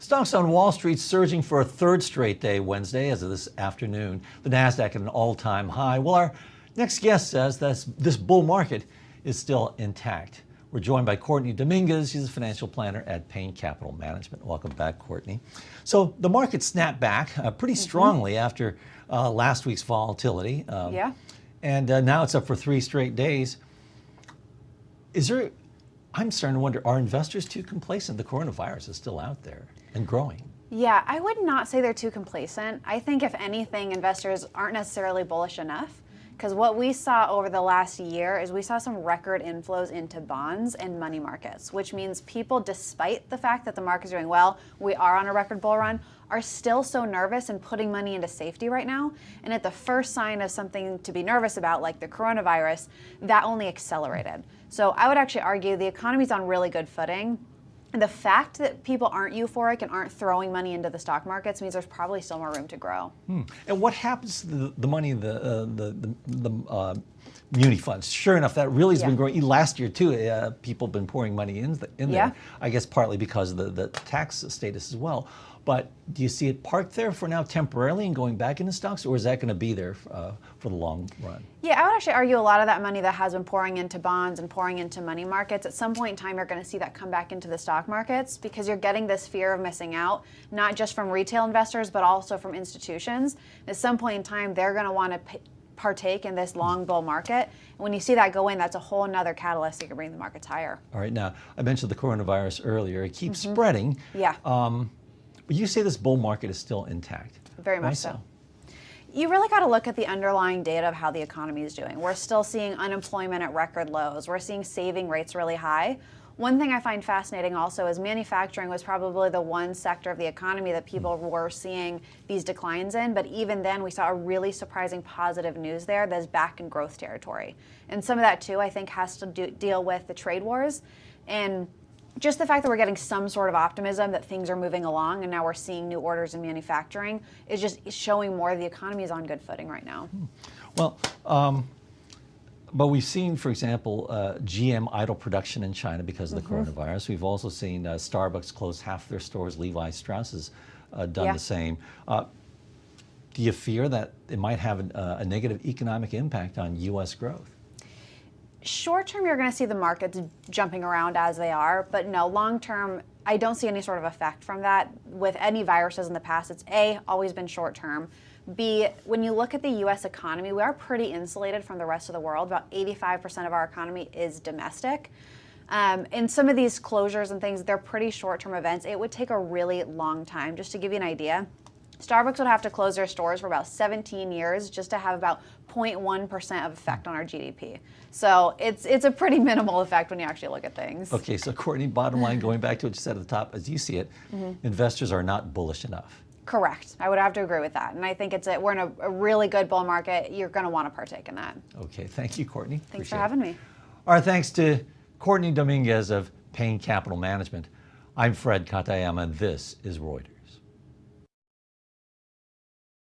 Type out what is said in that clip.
Stocks on Wall Street surging for a third straight day Wednesday as of this afternoon. The NASDAQ at an all-time high. Well, our next guest says that this bull market is still intact. We're joined by Courtney Dominguez. She's a financial planner at Payne Capital Management. Welcome back, Courtney. So the market snapped back uh, pretty mm-hmm. strongly mm -hmm. after uh, last week's volatility. Um, yeah. And uh, now it's up for three straight days. Is there, I'm starting to wonder, are investors too complacent? The coronavirus is still out there and growing. Yeah, I would not say they're too complacent. I think if anything, investors aren't necessarily bullish enough because what we saw over the last year is we saw some record inflows into bonds and money markets, which means people, despite the fact that the market's doing well, we are on a record bull run, are still so nervous and putting money into safety right now. And at the first sign of something to be nervous about, like the coronavirus, that only accelerated. So I would actually argue the economy's on really good footing the fact that people aren't euphoric and aren't throwing money into the stock markets means there's probably still more room to grow. Hmm. And what happens to the, the money, the, uh, the, the, the uh, muni funds? Sure enough, that really has yeah. been growing. Last year too, uh, people have been pouring money in, the, in yeah. there, I guess partly because of the, the tax status as well. But do you see it parked there for now temporarily and going back into stocks, or is that going to be there uh, for the long run? Yeah, I would actually argue a lot of that money that has been pouring into bonds and pouring into money markets, at some point in time, you're going to see that come back into the stock markets because you're getting this fear of missing out, not just from retail investors, but also from institutions. At some point in time, they're going to want to partake in this long bull market. And when you see that go in, that's a whole another catalyst that can bring the markets higher. All right, now I mentioned the coronavirus earlier. It keeps mm -hmm. spreading. Yeah. Um, but you say this bull market is still intact. Very much so? You really got to look at the underlying data of how the economy is doing. We're still seeing unemployment at record lows. We're seeing saving rates really high. One thing I find fascinating also is manufacturing was probably the one sector of the economy that people were seeing these declines in, but even then we saw a really surprising positive news there that's back in growth territory. And some of that too I think has to do, deal with the trade wars and just the fact that we're getting some sort of optimism that things are moving along and now we're seeing new orders in manufacturing is just showing more the economy is on good footing right now. Hmm. Well, um, but we've seen, for example, uh, GM idle production in China because of the mm -hmm. coronavirus. We've also seen uh, Starbucks close half their stores. Levi Strauss has uh, done yeah. the same. Uh, do you fear that it might have a, a negative economic impact on U.S. growth? short term, you're going to see the markets jumping around as they are, but no, long term, I don't see any sort of effect from that. With any viruses in the past, it's A, always been short term. B, when you look at the US economy, we are pretty insulated from the rest of the world. About 85% of our economy is domestic. Um, and some of these closures and things, they're pretty short term events. It would take a really long time. Just to give you an idea, Starbucks would have to close their stores for about 17 years just to have about 0.1% of effect on our GDP. So it's it's a pretty minimal effect when you actually look at things. Okay, so Courtney, bottom line, going back to what you said at the top, as you see it, mm -hmm. investors are not bullish enough. Correct. I would have to agree with that. And I think it's a, we're in a, a really good bull market. You're going to want to partake in that. Okay, thank you, Courtney. Thanks Appreciate for having it. me. Our thanks to Courtney Dominguez of Payne Capital Management. I'm Fred Katayama, and this is Reuters.